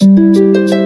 When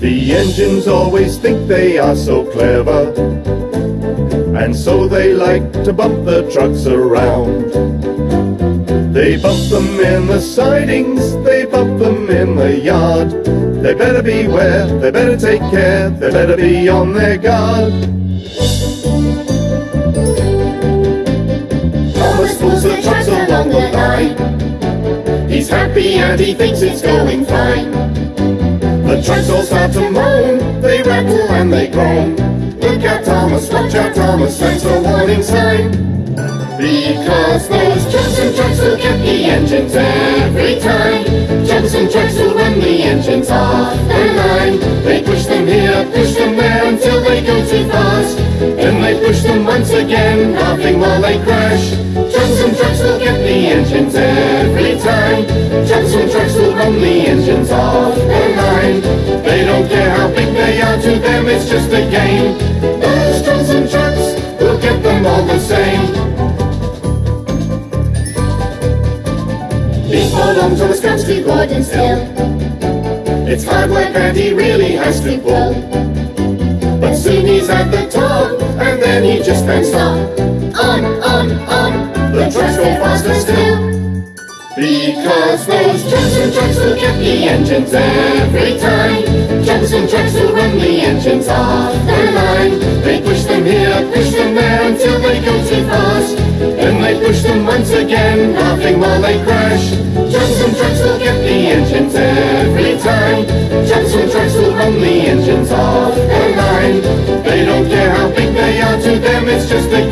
The engines always think they are so clever, and so they like to bump the trucks around. They bump them in the sidings, they bump them in the yard. They better beware, they better take care, they better be on their guard. Thomas pulls the trucks along the line. He's happy and he thinks it's going fine. The trucks all start to moan, they rattle and they groan. Look out Thomas, watch out Thomas, that's a warning sign. Because those troublesome trucks will get the engines every time. Troublesome trucks will run the engines off the line. They push them here, push them there until they go too fast. Then they push them once again, laughing while they crash. Troublesome trucks will get the engines every time. Troublesome trucks will run the engines off. They don't care how big they are, to them it's just a game. Those troublesome trucks will get them all the same. These four long Thomas comes to Gordon's Hill. It's hard work and he really has to pull. But soon he's at the top, and then he just can't stop. On, on, on, the trucks go faster still. Because those troublesome trucks will get the engines every time jumps and jerks and when the engine's off their line. They push them here, push them there until they go too fast. Then they push them once again, laughing while they crash. Jumps and jerks will get the engines every time. Jumps and jerks will run the engines off their line. They don't care how big they are, to them it's just a